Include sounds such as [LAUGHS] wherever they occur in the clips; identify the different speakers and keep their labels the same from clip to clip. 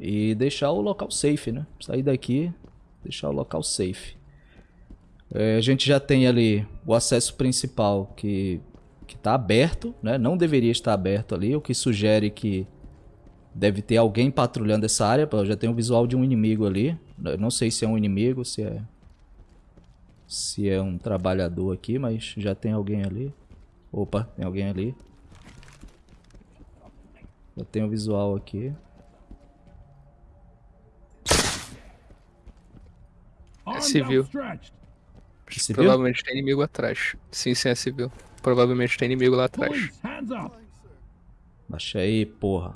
Speaker 1: e deixar o local safe, né? Sair daqui, deixar o local safe. É, a gente já tem ali o acesso principal que está aberto, né? Não deveria estar aberto ali, o que sugere que deve ter alguém patrulhando essa área. Já tem o visual de um inimigo ali. Eu não sei se é um inimigo, se é se é um trabalhador aqui, mas já tem alguém ali. Opa, tem alguém ali. Já tem o visual aqui.
Speaker 2: Civil.
Speaker 1: Civil?
Speaker 2: Provavelmente tem inimigo atrás. Sim, sim, é civil. Provavelmente tem inimigo lá atrás.
Speaker 1: Baixa aí, porra.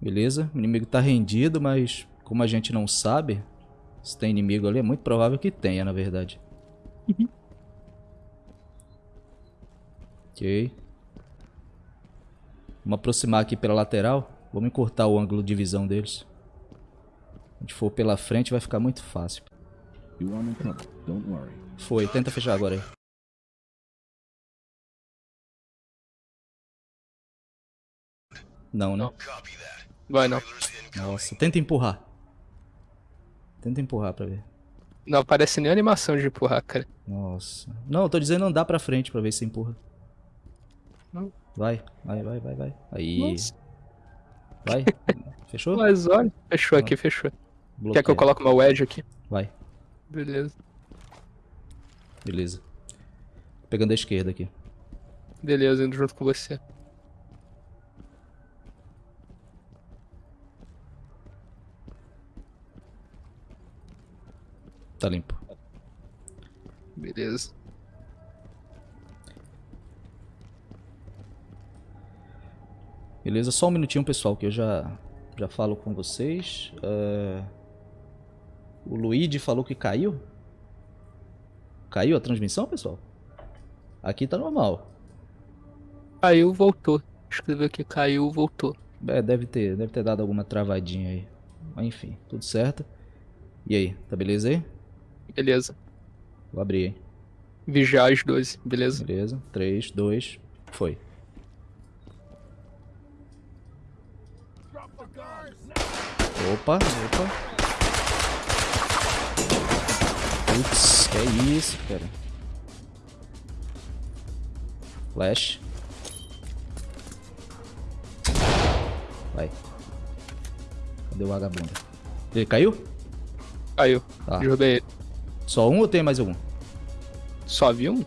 Speaker 1: Beleza, o inimigo tá rendido, mas como a gente não sabe se tem inimigo ali, é muito provável que tenha, na verdade. ok. Vamos aproximar aqui pela lateral. Vamos encurtar o ângulo de visão deles. Se a gente for pela frente vai ficar muito fácil. Foi, tenta fechar agora aí. Não, né?
Speaker 2: Vai não.
Speaker 1: Nossa, tenta empurrar. Tenta empurrar pra ver.
Speaker 2: Não aparece nem animação de empurrar, cara.
Speaker 1: Nossa. Não, eu tô dizendo andar pra frente pra ver se empurra.
Speaker 2: Não.
Speaker 1: Vai, vai, vai, vai, vai. Aí.
Speaker 2: Nossa.
Speaker 1: Vai. [LAUGHS] Fechou?
Speaker 2: Mas olha, fechou aqui, fechou. Quer que eu
Speaker 1: Bloqueia.
Speaker 2: coloque uma wedge aqui?
Speaker 1: Vai,
Speaker 2: Beleza.
Speaker 1: beleza. Pegando a esquerda aqui.
Speaker 2: Beleza, indo junto com você.
Speaker 1: Tá limpo.
Speaker 2: Beleza.
Speaker 1: Beleza, só um minutinho, pessoal, que eu já, já falo com vocês. É, O Luigi falou que caiu. Caiu a transmissão, pessoal? Aqui tá normal.
Speaker 2: Caiu, voltou. Escreveu aqui, caiu, voltou.
Speaker 1: É, deve ter, deve ter dado alguma travadinha aí. Mas enfim, tudo certo. E aí, tá beleza aí?
Speaker 2: Beleza.
Speaker 1: Vou abrir, hein?
Speaker 2: Vigiar as 12, beleza?
Speaker 1: Beleza. 3, 2, foi. Opa, opa. Putz, que é isso, cara. Flash. Vai. Cadê o vagabundo? Ele caiu?
Speaker 2: Caiu.
Speaker 1: Tá.
Speaker 2: Derrubei ele.
Speaker 1: Só um ou tem mais algum?
Speaker 2: Só vi um?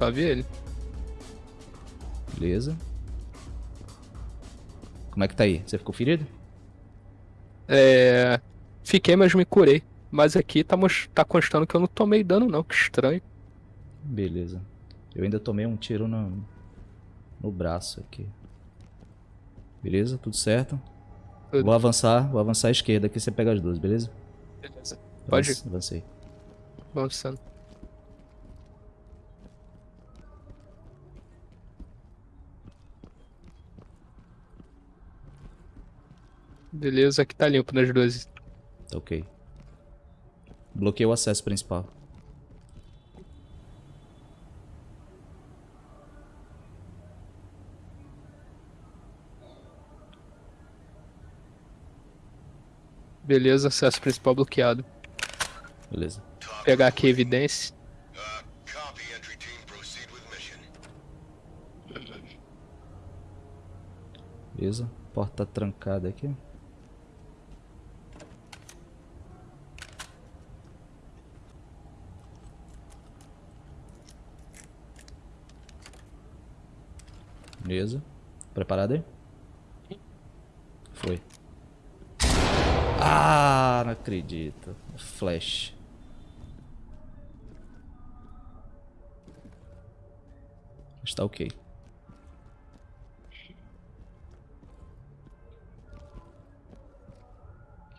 Speaker 2: Só vi ele.
Speaker 1: Beleza. Como é que tá aí? Você ficou ferido?
Speaker 2: É. Fiquei, mas me curei. Mas aqui tá, tá constando que eu não tomei dano, não. Que estranho.
Speaker 1: Beleza. Eu ainda tomei um tiro no, no braço aqui. Beleza? Tudo certo?
Speaker 2: Tudo.
Speaker 1: Vou avançar, vou avançar à esquerda aqui, você pega as duas, beleza?
Speaker 2: Beleza. Pode ir.
Speaker 1: Avance- Avancei.
Speaker 2: Avançando. Beleza, aqui tá limpo nas 12.
Speaker 1: Tá ok. Bloqueei o acesso principal.
Speaker 2: Beleza, acesso principal bloqueado.
Speaker 1: Beleza.
Speaker 2: Pegar aqui a evidência.
Speaker 1: Beleza. Porta trancada aqui. Beleza. Preparado aí? Foi. Ah, não acredito. Flash. Está ok.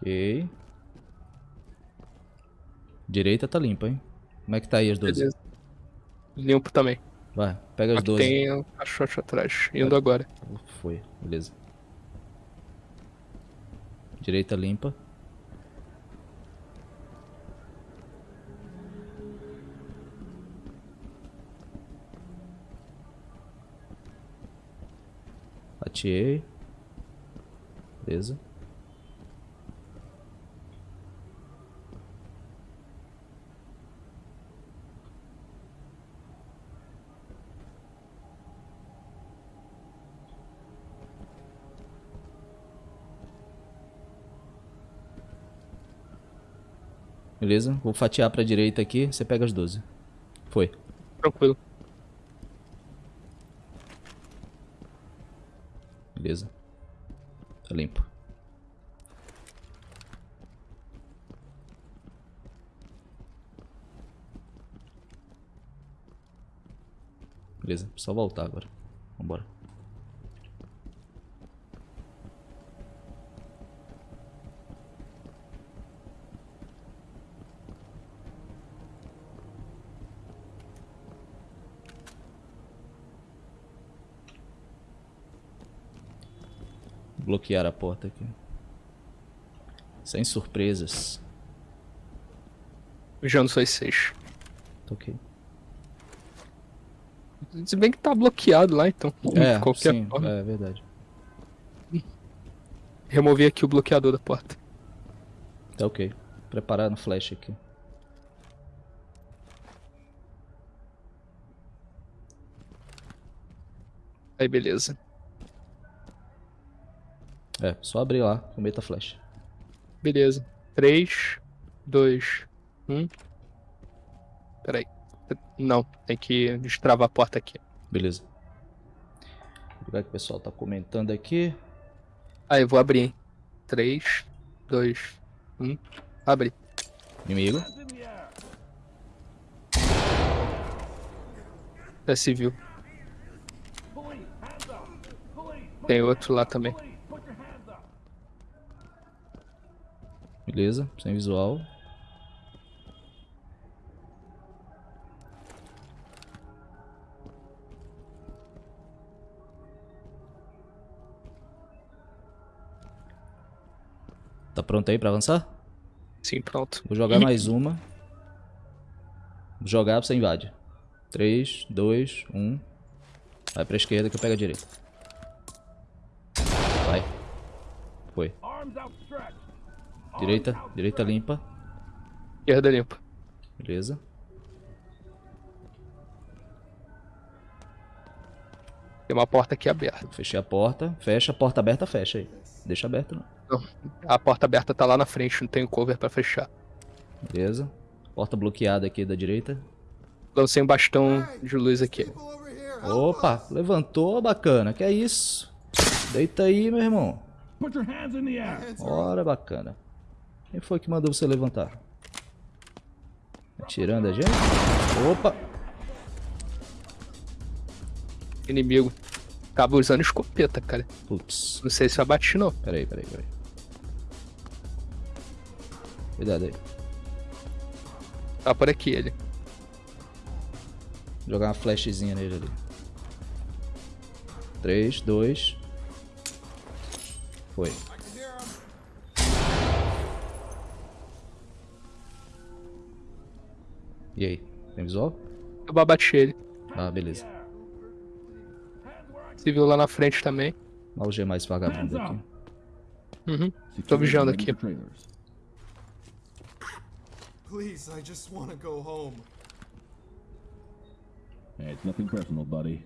Speaker 1: Ok. Direita tá limpa, hein? Como é que tá aí as duas?
Speaker 2: Limpo também.
Speaker 1: Vai, pega as
Speaker 2: Aqui
Speaker 1: duas.
Speaker 2: tem um caixote atrás. Indo agora.
Speaker 1: Foi, beleza. Direita limpa. Atiei. Beleza. Beleza? Vou fatiar pra direita aqui, você pega as 12. Foi.
Speaker 2: Tranquilo.
Speaker 1: Beleza. Tá limpo. Beleza, só voltar agora. Bloquear a porta aqui. Sem surpresas.
Speaker 2: Vigiando suas seis.
Speaker 1: Tá ok.
Speaker 2: Se bem que tá bloqueado lá, então.
Speaker 1: É,
Speaker 2: qualquer
Speaker 1: sim,
Speaker 2: forma.
Speaker 1: é verdade.
Speaker 2: Removi aqui o bloqueador da porta.
Speaker 1: Tá ok. Preparar no flash aqui.
Speaker 2: Aí, beleza.
Speaker 1: É, só abrir lá, com meta flash.
Speaker 2: Beleza. 3, 2, 1. Peraí. Não, tem que destravar a porta aqui.
Speaker 1: Beleza. Vou pegar que o pessoal tá comentando aqui.
Speaker 2: Aí, eu vou abrir, hein? 3, 2, 1. Abre.
Speaker 1: Inimigo.
Speaker 2: É civil. Tem outro lá também.
Speaker 1: Beleza, sem visual. Tá pronto aí pra avançar?
Speaker 2: Sim, pronto.
Speaker 1: Vou jogar mais uma. Vou jogar, você invade. 3, 2, 1. Vai pra esquerda que eu pego a direita. Vai. Foi. Direita, direita limpa.
Speaker 2: Esquerda limpa.
Speaker 1: Beleza.
Speaker 2: Tem uma porta aqui aberta.
Speaker 1: Fechei a porta. Fecha, a porta aberta, fecha aí. Deixa aberta não.
Speaker 2: Não, a porta aberta tá lá na frente, não tem cover pra fechar.
Speaker 1: Beleza. Porta bloqueada aqui da direita.
Speaker 2: Lancei um bastão de luz aqui.
Speaker 1: Opa, levantou, bacana. Que é isso? Deita aí, meu irmão.
Speaker 3: Put your hands in the air.
Speaker 1: Ora, bacana. Quem foi que mandou você levantar? Atirando a gente? Opa!
Speaker 2: Inimigo. Tava usando escopeta, cara.
Speaker 1: Putz.
Speaker 2: Não sei se eu abati, não.
Speaker 1: Peraí, peraí, peraí. Cuidado aí.
Speaker 2: Tá por aqui ele.
Speaker 1: Vou jogar uma flashzinha nele ali. 3, 2. Foi. E aí? Tem visual?
Speaker 2: Eu abati ele.
Speaker 1: Ah, beleza.
Speaker 2: Civil lá na frente também.
Speaker 1: Vou algemar esse vagabundo aqui.
Speaker 2: Uhum. Tô vigiando aqui.
Speaker 4: Please, I just want to go home.
Speaker 3: Hey, it's nothing personal, buddy.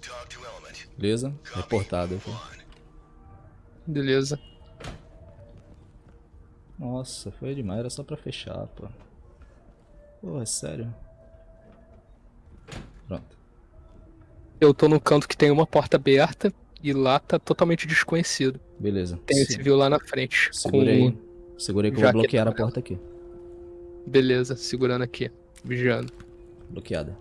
Speaker 4: Talk to element.
Speaker 1: Beleza? Reportado aqui.
Speaker 2: Beleza.
Speaker 1: Nossa, foi demais. Era só pra fechar, pô. Pô, é sério. Pronto.
Speaker 2: Eu tô no canto que tem uma porta aberta e lá tá totalmente desconhecido.
Speaker 1: Beleza.
Speaker 2: Tem o
Speaker 1: Se-
Speaker 2: civil lá na frente.
Speaker 1: Segura aí. Segura aí que eu vou bloquear a porta aqui.
Speaker 2: Beleza, segurando aqui. Vigiando.
Speaker 1: Bloqueada.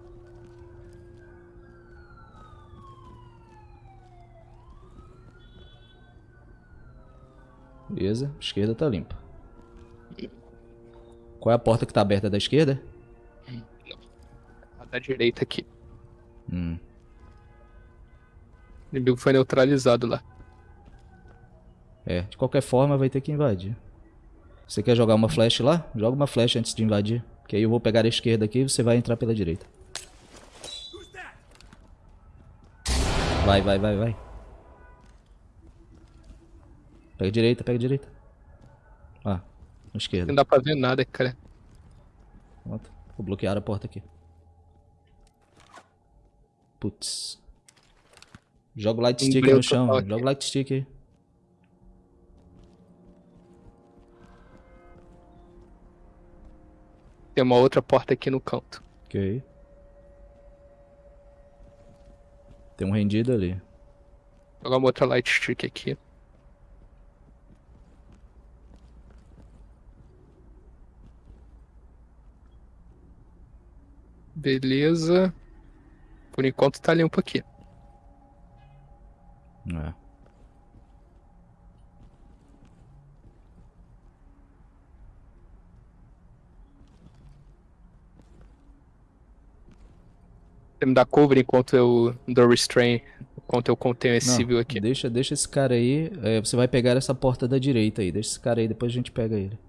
Speaker 1: Beleza, esquerda tá limpa. Qual é a porta que tá aberta da esquerda?
Speaker 2: A da direita aqui.
Speaker 1: Hum,
Speaker 2: O inimigo foi neutralizado lá.
Speaker 1: é, de qualquer forma vai ter que invadir. Você quer jogar uma flash lá? Joga uma flash antes de invadir. Que aí eu vou pegar a esquerda aqui e você vai entrar pela direita. Vai, vai, vai, vai. Pega a direita, pega a direita. Esquerda.
Speaker 2: Não dá pra ver nada, cara.
Speaker 1: Pronto. Vou bloquear a porta aqui. Putz. Joga o light stick no chão. Joga o light stick aí.
Speaker 2: Tem uma outra porta aqui no canto.
Speaker 1: Ok. Tem um rendido ali.
Speaker 2: Vou jogar uma outra light stick aqui. Beleza. Por enquanto tá limpo aqui.
Speaker 1: É.
Speaker 2: Você me dá cover enquanto eu dou restrain, enquanto eu contenho esse
Speaker 1: Não,
Speaker 2: civil aqui.
Speaker 1: Deixa, deixa esse cara aí. é, você vai pegar essa porta da direita aí. Deixa esse cara aí, depois a gente pega ele.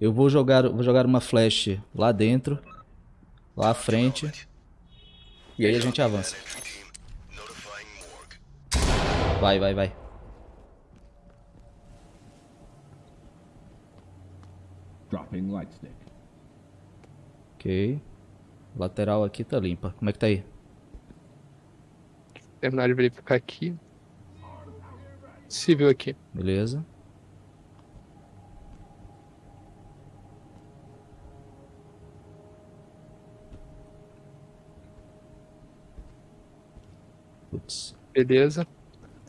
Speaker 1: Eu vou jogar, vou jogar uma flash lá dentro, lá à frente. E aí a gente avança. Vai, vai, vai.
Speaker 3: Dropping light stick.
Speaker 1: Ok. Lateral aqui tá limpa. Como é que tá aí?
Speaker 2: Terminar de verificar aqui. Civil aqui.
Speaker 1: Beleza. Putz.
Speaker 2: Beleza.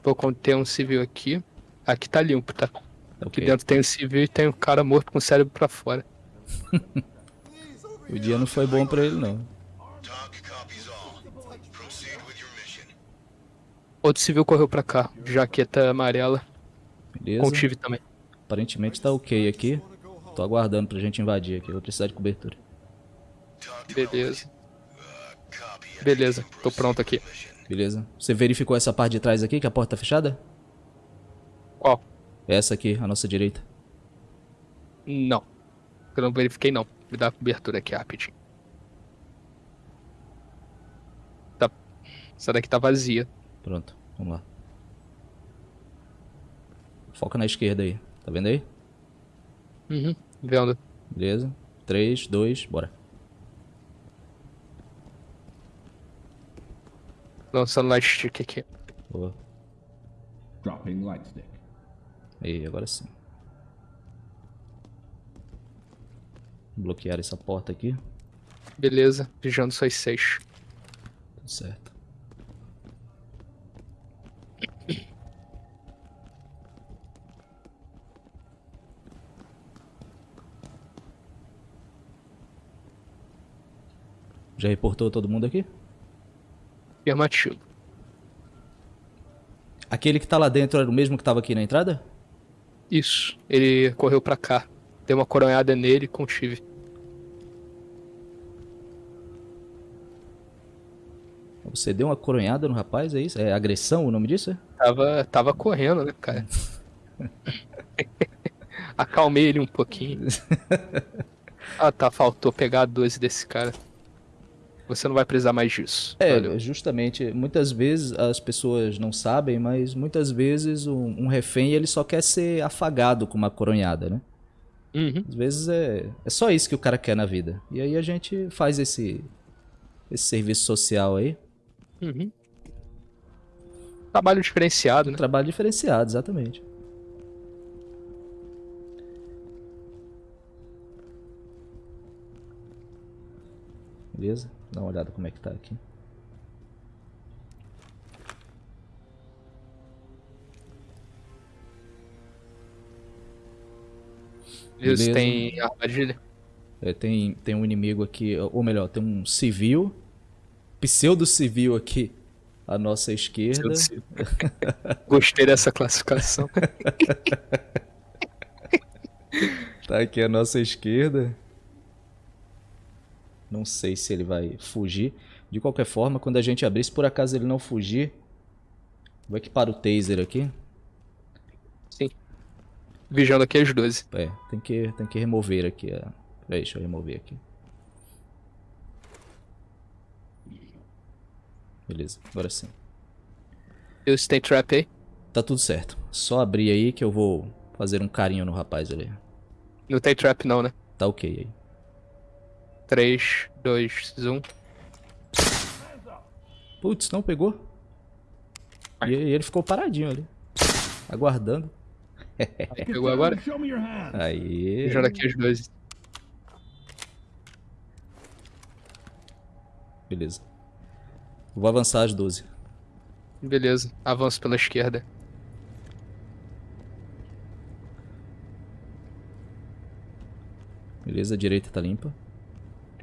Speaker 2: Vou conter um civil aqui. Aqui tá limpo, tá?
Speaker 1: Tá
Speaker 2: Aqui dentro tem um civil e tem um cara morto com o cérebro pra fora. [LAUGHS]
Speaker 1: O dia não foi bom pra ele, não.
Speaker 2: Outro civil correu pra cá. Jaqueta amarela.
Speaker 1: Beleza.
Speaker 2: Com tive também.
Speaker 1: Aparentemente tá ok aqui. Tô aguardando pra gente invadir aqui. Eu vou precisar de cobertura.
Speaker 2: Beleza.
Speaker 4: Uh.
Speaker 2: Beleza. Tô pronto aqui.
Speaker 1: Beleza. Você verificou essa parte de trás aqui, que a porta tá fechada?
Speaker 2: Qual?
Speaker 1: Essa aqui, à nossa direita.
Speaker 2: Não. Eu não verifiquei não. Me dá a cobertura aqui rapidinho. Tá. Essa daqui tá vazia.
Speaker 1: Pronto, vamos lá. Foca na esquerda aí. Tá vendo aí?
Speaker 2: Uhum. Vendo.
Speaker 1: Beleza. 3, 2, bora.
Speaker 2: Lançando light stick aqui.
Speaker 1: Boa.
Speaker 3: Dropping light stick.
Speaker 1: Aí, agora sim. Bloquear essa porta aqui.
Speaker 2: Beleza. Vigiando suas seis.
Speaker 1: Tudo certo. Já reportou todo mundo aqui?
Speaker 2: Afirmativo.
Speaker 1: Aquele que tá lá dentro era o mesmo que tava aqui na entrada?
Speaker 2: Isso. Ele correu pra cá. Deu uma coronhada nele com tive.
Speaker 1: Você deu uma coronhada no rapaz, é isso? É agressão o nome disso? é?
Speaker 2: Tava, tava correndo, né, cara? [LAUGHS] Acalmei ele um pouquinho. [LAUGHS] Ah, tá. Faltou pegar a 12 desse cara. Você não vai precisar mais disso.
Speaker 1: É,
Speaker 2: Valeu.
Speaker 1: justamente. Muitas vezes as pessoas não sabem, mas muitas vezes um, um refém ele só quer ser afagado com uma coronhada, né?
Speaker 2: Uhum.
Speaker 1: Às vezes é, é só isso que o cara quer na vida. E aí a gente faz esse, esse serviço social aí.
Speaker 2: Uhum. Trabalho diferenciado, né?
Speaker 1: Trabalho diferenciado, exatamente. Beleza? Dá uma olhada como é que tá aqui. Beleza.
Speaker 2: tem armadilha.
Speaker 1: É, tem, tem um inimigo aqui, ou melhor, tem um civil, pseudo-civil aqui à nossa esquerda.
Speaker 2: Gostei dessa classificação. [LAUGHS]
Speaker 1: Tá aqui à nossa esquerda. Não sei se ele vai fugir. De qualquer forma, quando a gente abrir, se por acaso ele não fugir, vou equipar o taser aqui.
Speaker 2: Sim. Vigiando aqui as 12.
Speaker 1: É, tem que, tem que remover aqui. A... Peraí, deixa eu remover aqui. Beleza, agora sim.
Speaker 2: Isso tem trap aí?
Speaker 1: Tá tudo certo. Só abrir aí que eu vou fazer um carinho no rapaz ali.
Speaker 2: Não tem trap não, né?
Speaker 1: Tá ok aí.
Speaker 2: 3, 2, 1.
Speaker 1: Putz, não pegou? E e ele ficou paradinho ali. Aguardando. [LAUGHS]
Speaker 2: Pegou agora?
Speaker 1: Aí.
Speaker 2: Vigiando aqui as 12.
Speaker 1: Beleza. Vou avançar as 12.
Speaker 2: Beleza, avanço pela esquerda.
Speaker 1: Beleza, a direita tá limpa.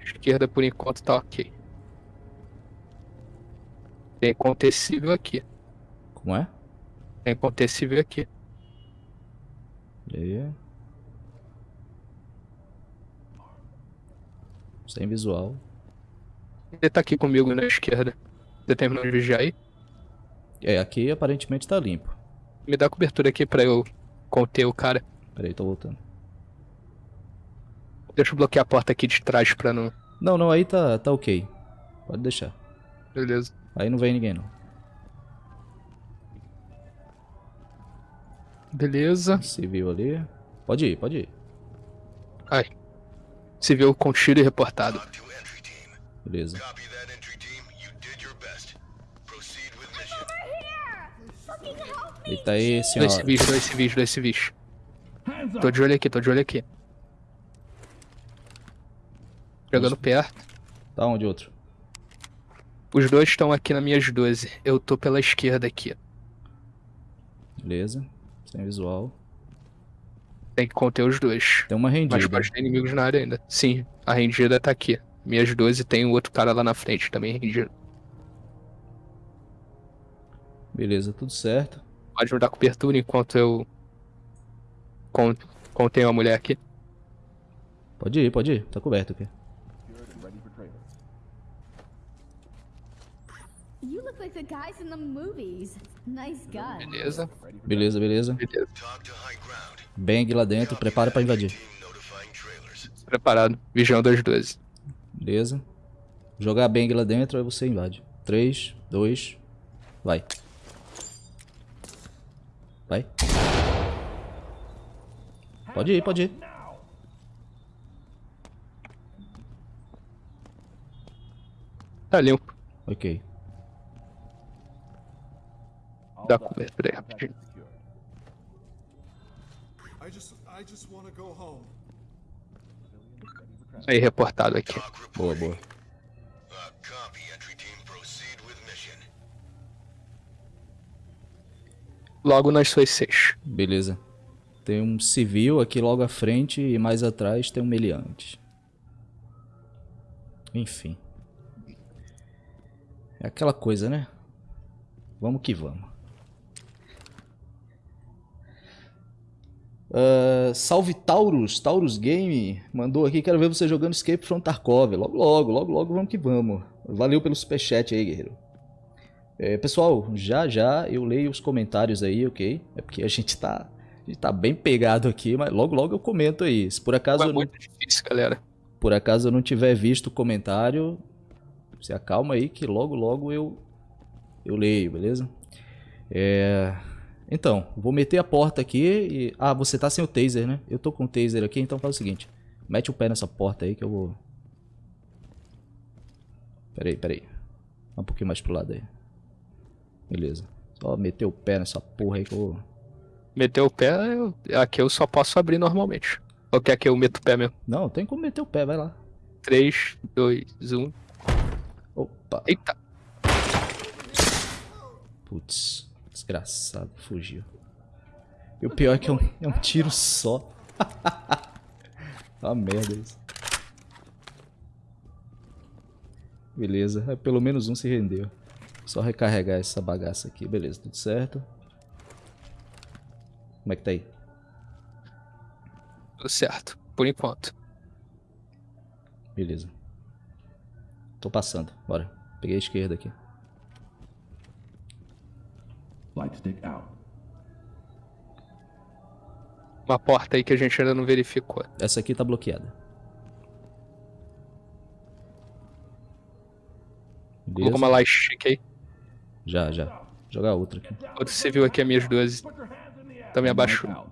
Speaker 2: Esquerda por enquanto tá ok. Tem acontecível aqui.
Speaker 1: Como é?
Speaker 2: Tem acontecível aqui.
Speaker 1: E aí? Sem visual.
Speaker 2: Ele tá aqui comigo na esquerda. Você terminou de vigiar aí?
Speaker 1: É, aqui aparentemente tá limpo.
Speaker 2: Me dá cobertura aqui pra eu conter o cara.
Speaker 1: Peraí, tô voltando.
Speaker 2: Deixa eu bloquear a porta aqui de trás pra não.
Speaker 1: Não, não, aí tá, tá ok. Pode deixar.
Speaker 2: Beleza.
Speaker 1: Aí não vem ninguém não.
Speaker 2: Beleza.
Speaker 1: Civil ali. Pode ir, pode ir.
Speaker 2: Ai. Civil com tiro e reportado.
Speaker 1: Beleza. Eita aí,
Speaker 2: Dois
Speaker 1: senhora.
Speaker 2: civis, dois civis, dois civis. Tô de olho aqui, tô de olho aqui. Chegando perto.
Speaker 1: Tá onde outro?
Speaker 2: Os dois estão aqui nas minhas 12. Eu tô pela esquerda aqui.
Speaker 1: Beleza. Sem visual.
Speaker 2: Tem que conter os dois.
Speaker 1: Tem uma
Speaker 2: Mas
Speaker 1: rendida.
Speaker 2: pode ter inimigos na área ainda. Sim, a rendida tá aqui. Minhas 12 tem um outro cara lá na frente também rendido.
Speaker 1: Beleza, tudo certo.
Speaker 2: Pode me dar cobertura enquanto eu con- contenho a mulher aqui.
Speaker 1: Pode ir, pode ir. Tá coberto aqui.
Speaker 2: Beleza,
Speaker 1: Beleza, beleza.
Speaker 2: beleza.
Speaker 1: Bang lá dentro, prepara pra invadir.
Speaker 2: Preparado. Vigiando as 12.
Speaker 1: Beleza. Jogar bang lá dentro, aí você invade. 3, 2, vai. Vai. Pode ir, pode ir.
Speaker 2: Tá limpo.
Speaker 1: Ok.
Speaker 2: Dá cobertura aí rapidinho.
Speaker 5: I just, I just want to go home.
Speaker 2: Aí, reportado aqui.
Speaker 1: Boa, boa.
Speaker 2: Logo nas suas 6.
Speaker 1: Beleza. Tem um civil aqui logo à frente e mais atrás tem um meliante. Enfim. É aquela coisa, né? Vamos que vamos. Ah, salve Taurus, Taurus Game mandou aqui, quero ver você jogando Escape from Tarkov. Logo, logo, logo, logo, vamos que vamos. Valeu pelo superchat aí, guerreiro. É, pessoal, já já eu leio os comentários aí, ok? É porque a gente tá, a gente tá bem pegado aqui, mas logo logo eu comento aí. Se por acaso,
Speaker 2: É
Speaker 1: eu não,
Speaker 2: muito difícil, galera.
Speaker 1: por acaso eu não tiver visto o comentário, se acalma aí que logo logo eu eu leio, beleza? É, então, vou meter a porta aqui e ah, você tá sem o taser, né? Eu tô com o taser aqui, então faz o seguinte, mete o pé nessa porta aí que eu vou Peraí, peraí. Um pouquinho mais pro lado aí. Beleza. Só meter o pé nessa porra aí que eu vou.
Speaker 2: Meteu o pé, eu- aqui eu só posso abrir normalmente. Ou quer que eu meto o pé mesmo?
Speaker 1: Não, tem como meter o pé, vai lá.
Speaker 2: 3, 2, 1.
Speaker 1: Opa.
Speaker 2: Eita!
Speaker 1: Putz, desgraçado, fugiu. E o pior é que é um, é um tiro só. [LAUGHS] Uma merda isso. Beleza, é, pelo menos um se rendeu. Só recarregar essa bagaça aqui. Beleza, tudo certo. Como é que tá aí?
Speaker 2: Tudo certo, por enquanto.
Speaker 1: Beleza. Tô passando, bora. Peguei a esquerda aqui.
Speaker 3: Stick out.
Speaker 2: Uma porta aí que a gente ainda não verificou.
Speaker 1: Essa aqui tá bloqueada.
Speaker 2: Colocou
Speaker 1: Beleza?
Speaker 2: uma light stick aí.
Speaker 1: Já, já. Jogar outra aqui.
Speaker 2: Outro civil aqui, as minhas 12. Também abaixou.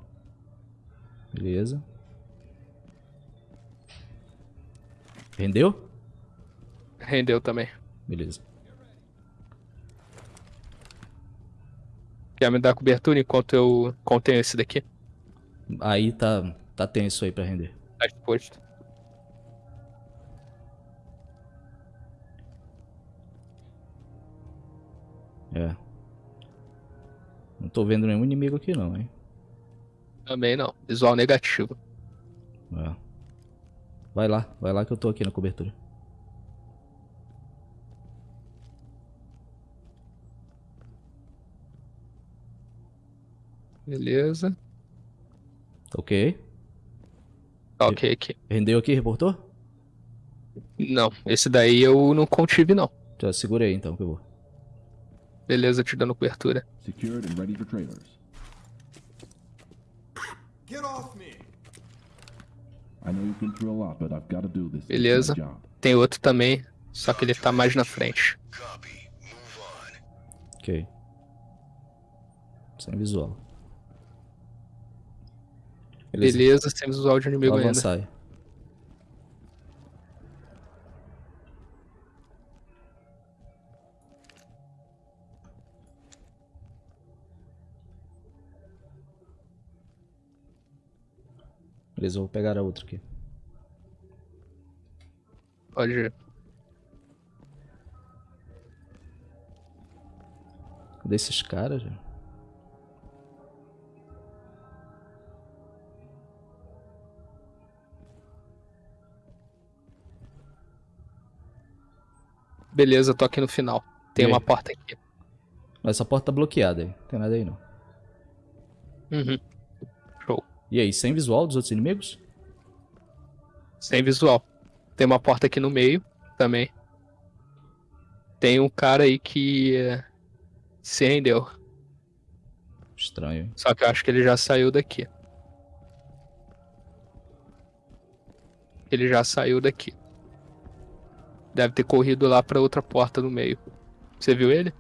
Speaker 1: Beleza. Rendeu?
Speaker 2: Rendeu também.
Speaker 1: Beleza.
Speaker 2: Quer me dar cobertura enquanto eu contenho esse daqui?
Speaker 1: Aí tá, tá tenso aí pra render.
Speaker 2: Tá exposto.
Speaker 1: É. Não tô vendo nenhum inimigo aqui não, hein?
Speaker 2: Também não. Visual negativo.
Speaker 1: É. Vai lá, vai lá que eu tô aqui na cobertura.
Speaker 2: Beleza.
Speaker 1: Ok.
Speaker 2: Tá ok aqui.
Speaker 1: Rendeu aqui, reportou?
Speaker 2: Não, esse daí eu não contive não.
Speaker 1: Já segurei então que eu vou.
Speaker 2: Beleza, te dando cobertura.
Speaker 3: Secured and ready for trailers.
Speaker 5: Get off me!
Speaker 3: I know you've been through a lot, but I've got to do this.
Speaker 2: Beleza. Tem outro também, só que ele tá mais na frente.
Speaker 4: Copy. Move on.
Speaker 1: Ok. Sem visual. Beleza.
Speaker 2: Beleza, sem visual de inimigo
Speaker 1: Vou
Speaker 2: ainda.
Speaker 1: avançar. Beleza, vou pegar a outra aqui.
Speaker 2: Pode ir.
Speaker 1: Cadê esses caras, já?
Speaker 2: Beleza, tô aqui no final. Tem
Speaker 1: E aí?
Speaker 2: uma porta aqui.
Speaker 1: Mas essa porta tá bloqueada aí. Não tem nada aí não.
Speaker 2: Uhum. Show.
Speaker 1: E aí, sem visual dos outros inimigos?
Speaker 2: Sem visual. Tem uma porta aqui no meio também. Tem um cara aí que eh, se rendeu.
Speaker 1: Estranho, hein?
Speaker 2: Só que eu acho que ele já saiu daqui. Ele já saiu daqui. Deve ter corrido lá pra outra porta no meio. Você viu ele?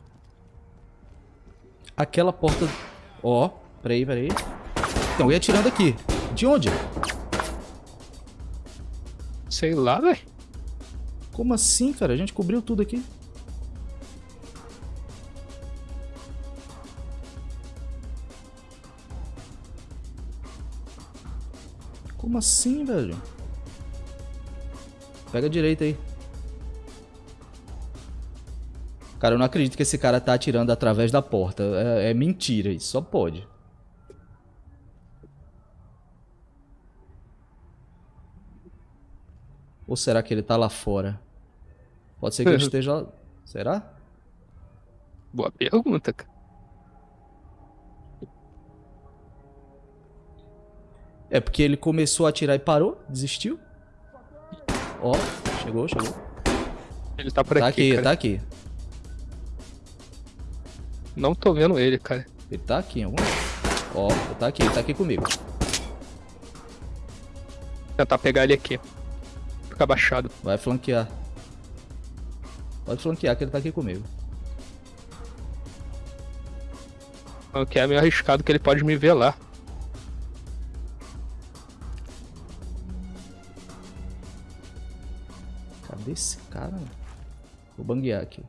Speaker 1: Aquela porta... Ó, peraí, peraí. Então, eu ia atirando aqui. De onde?
Speaker 2: Sei lá, velho.
Speaker 1: Como assim, cara? A gente cobriu tudo aqui. Como assim, velho? Pega a direita aí. Cara, eu não acredito que esse cara tá atirando através da porta. É, é mentira isso. Só pode. Ou será que ele tá lá fora? Pode ser que ele [LAUGHS] esteja lá. Será?
Speaker 2: Boa pergunta, cara.
Speaker 1: É porque ele começou a atirar e parou, desistiu. Ó, chegou, chegou.
Speaker 2: Ele tá por
Speaker 1: Tá
Speaker 2: aqui,
Speaker 1: aqui,
Speaker 2: cara.
Speaker 1: tá aqui.
Speaker 2: Não tô vendo ele, cara.
Speaker 1: Ele tá aqui em algum. Ó, tá aqui, ele tá aqui comigo.
Speaker 2: Tentar pegar ele aqui. Fica abaixado.
Speaker 1: Vai flanquear. Pode flanquear que ele tá aqui comigo.
Speaker 2: Que é meio arriscado que ele pode me ver lá.
Speaker 1: Cadê esse cara? Vou banguear aqui.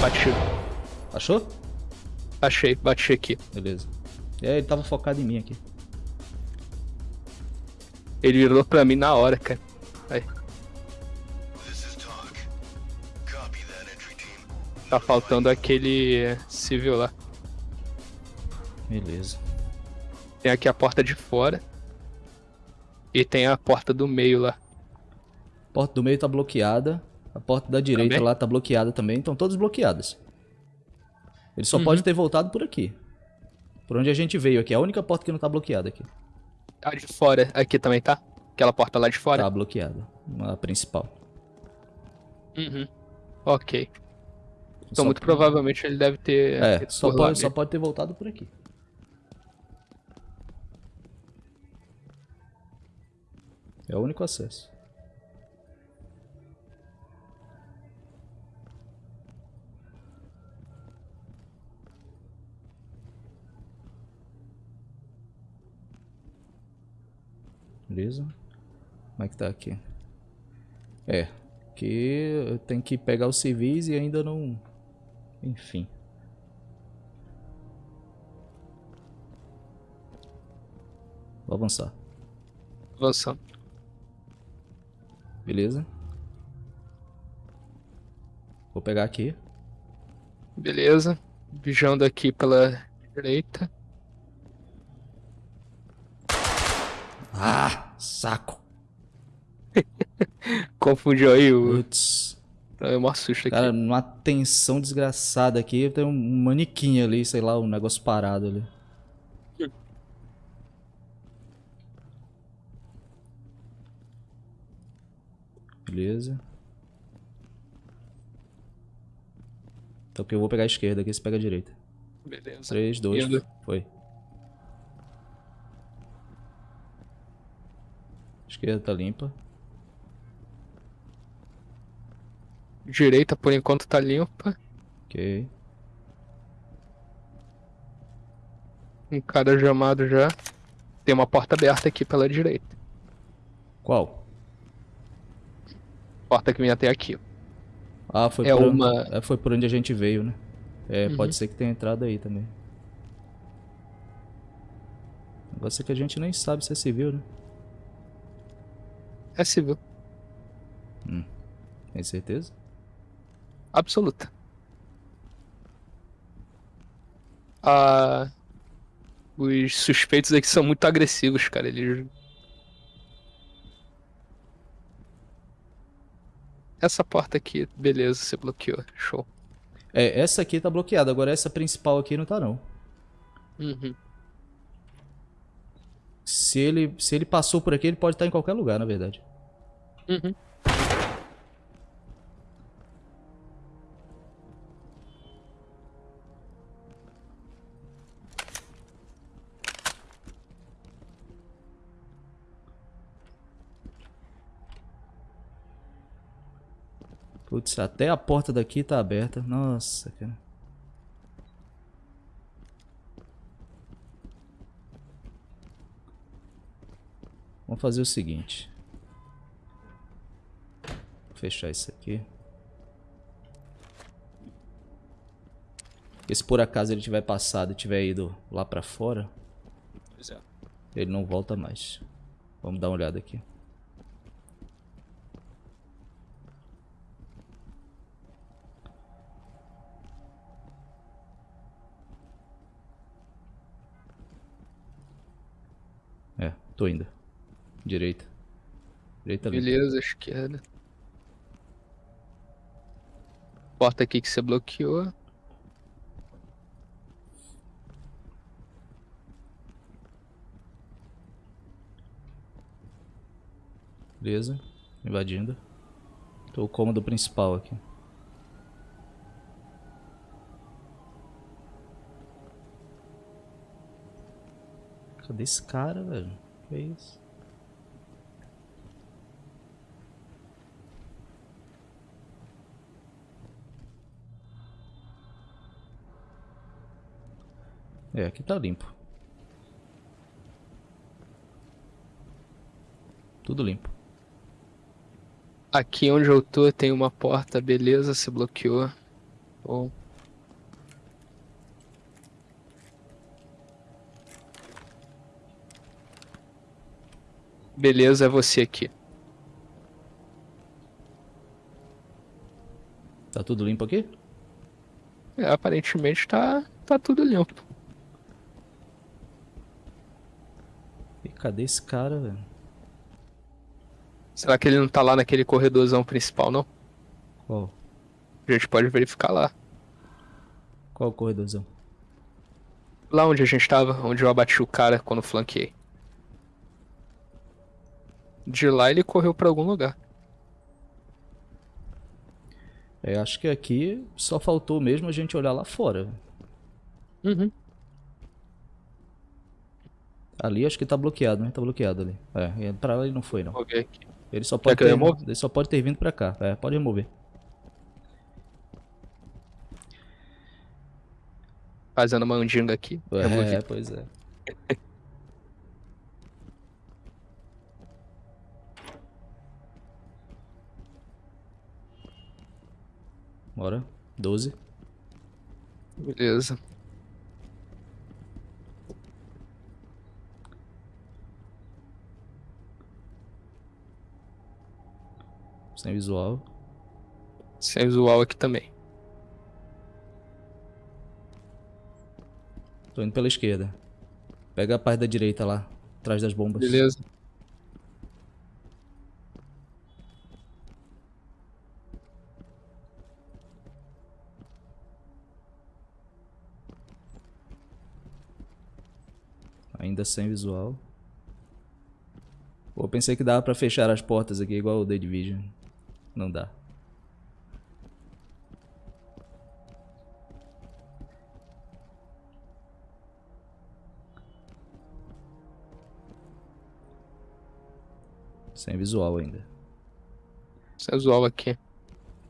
Speaker 2: Bati.
Speaker 1: Achou?
Speaker 2: Achei, bati aqui.
Speaker 1: Beleza. É, ele tava focado em mim aqui.
Speaker 2: Ele virou pra mim na hora, cara. Aí,
Speaker 4: This is talk. Copy that entry team.
Speaker 2: tá faltando aquele civil lá.
Speaker 1: Beleza.
Speaker 2: Tem aqui a porta de fora. E tem a porta do meio lá.
Speaker 1: A porta do meio tá bloqueada. A porta da direita
Speaker 2: Também?
Speaker 1: lá tá bloqueada também. Estão todas bloqueadas. Ele só
Speaker 2: Uhum.
Speaker 1: pode ter voltado por aqui. Por onde a gente veio aqui. É a única porta que não tá bloqueada aqui.
Speaker 2: A de fora aqui também tá? Aquela porta lá de fora?
Speaker 1: Tá bloqueada. A principal.
Speaker 2: Uhum. Ok. Então,
Speaker 1: Só-
Speaker 2: muito provavelmente ele deve ter.
Speaker 1: É, só
Speaker 2: por
Speaker 1: pode, só pode ter voltado por aqui. É o único acesso. Beleza? Como é que tá aqui? É, que eu tenho que pegar os civis e ainda não... Enfim. Vou avançar.
Speaker 2: Avançando.
Speaker 1: Beleza? Vou pegar aqui.
Speaker 2: Beleza. Vigiando aqui pela direita.
Speaker 1: Ah, saco. [LAUGHS]
Speaker 2: Confundiu aí o.
Speaker 1: Putz.
Speaker 2: É um susto aqui.
Speaker 1: Cara, numa tensão desgraçada aqui, tem um manequim ali, sei lá, um negócio parado ali. Beleza. Então que eu vou pegar a esquerda aqui, você pega a direita.
Speaker 2: Beleza.
Speaker 1: 3, 2,
Speaker 2: Indo.
Speaker 1: foi. Esquerda tá limpa.
Speaker 2: Direita por enquanto tá limpa.
Speaker 1: Ok.
Speaker 2: Um cara chamado já. Tem uma porta aberta aqui pela direita.
Speaker 1: Qual?
Speaker 2: Porta que vem até aqui.
Speaker 1: Ah, foi,
Speaker 2: É
Speaker 1: por,
Speaker 2: uma-
Speaker 1: onde, é, foi por onde a gente veio, né? É,
Speaker 2: Uhum.
Speaker 1: pode ser que tenha entrado aí também. O negócio é que a gente nem sabe se é civil, né?
Speaker 2: É civil.
Speaker 1: Tem certeza?
Speaker 2: Absoluta. Ah, os suspeitos aqui são muito agressivos, cara. Eles. Essa porta aqui, beleza, você bloqueou. Show.
Speaker 1: É, essa aqui tá bloqueada, agora essa principal aqui não tá não.
Speaker 2: Uhum.
Speaker 1: Se ele, se ele passou por aqui, ele pode estar em qualquer lugar, na verdade.
Speaker 2: Uhum.
Speaker 1: Putz, até a porta daqui tá aberta. Nossa, cara. Vamos fazer o seguinte. Fechar isso aqui. Porque se por acaso ele tiver passado e tiver ido lá pra fora,
Speaker 2: Pois é.
Speaker 1: ele não volta mais. Vamos dar uma olhada aqui. É, tô indo. Direita. Direita ali.
Speaker 2: Beleza, esquerda. Porta aqui que você bloqueou.
Speaker 1: Beleza. Invadindo. Tô o cômodo principal aqui. Cadê esse cara, velho? Que é isso? É, aqui tá limpo. Tudo limpo.
Speaker 2: Aqui onde eu tô tem uma porta, beleza, você bloqueou. Bom. Beleza, é você aqui.
Speaker 1: Tá tudo limpo aqui?
Speaker 2: É, aparentemente tá, tá tudo limpo.
Speaker 1: E cadê esse cara, velho?
Speaker 2: Será que ele não tá lá naquele corredorzão principal, não?
Speaker 1: Qual?
Speaker 2: A gente pode verificar lá.
Speaker 1: Qual corredorzão?
Speaker 2: Lá onde a gente tava, onde eu abati o cara quando flanqueei. De lá ele correu pra algum lugar.
Speaker 1: É, acho que aqui só faltou mesmo a gente olhar lá fora.
Speaker 2: Uhum.
Speaker 1: Ali acho que tá bloqueado, né? Tá bloqueado ali. É, e pra lá ele não foi, não.
Speaker 2: Aqui.
Speaker 1: Ele só pode ter, ele só pode ter vindo pra cá. É, pode remover.
Speaker 2: Fazendo uma andinga aqui.
Speaker 1: É, pois é. [LAUGHS] Bora. 12.
Speaker 2: Beleza.
Speaker 1: Sem visual.
Speaker 2: Sem visual aqui também.
Speaker 1: Tô indo pela esquerda. Pega a parte da direita lá, atrás das bombas.
Speaker 2: Beleza.
Speaker 1: Ainda sem visual. Pô, eu pensei que dava pra fechar as portas aqui igual o The Division. Não dá. Sem visual ainda.
Speaker 2: Sem visual aqui.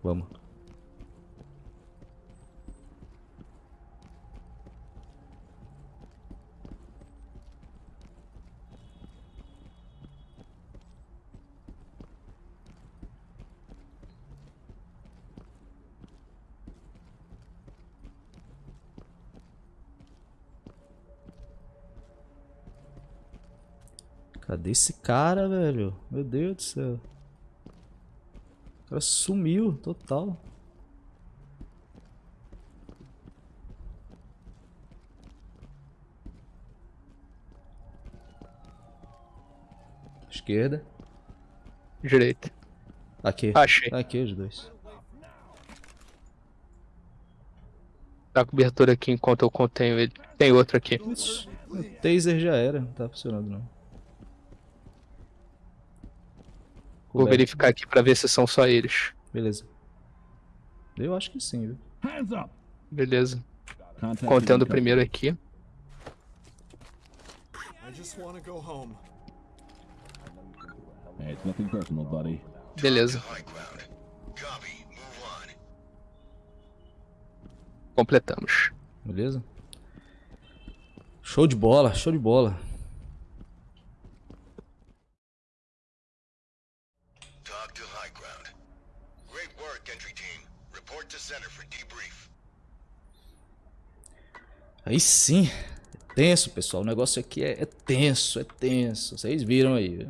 Speaker 1: Vamos. Cadê esse cara, velho? Meu Deus do céu. O cara sumiu, total. Esquerda.
Speaker 2: Direita.
Speaker 1: Aqui.
Speaker 2: Achei.
Speaker 1: Aqui os dois.
Speaker 2: Dá cobertura aqui enquanto eu contenho ele. Tem outro aqui.
Speaker 1: Ixi, o taser já era, não tá funcionando não.
Speaker 2: Vou verificar aqui pra ver se são só eles.
Speaker 1: Beleza. Eu acho que sim, viu?
Speaker 3: Hands up!
Speaker 2: Beleza.
Speaker 3: Contact
Speaker 2: Contendo o
Speaker 3: incoming.
Speaker 2: primeiro aqui.
Speaker 5: I just want to go home.
Speaker 3: Hey, it's nothing personal, buddy.
Speaker 2: Beleza. Completamos.
Speaker 1: Beleza? Show de bola, show de bola. Aí sim. É tenso, pessoal. O negócio aqui é, é tenso, é tenso. Vocês viram aí, viu?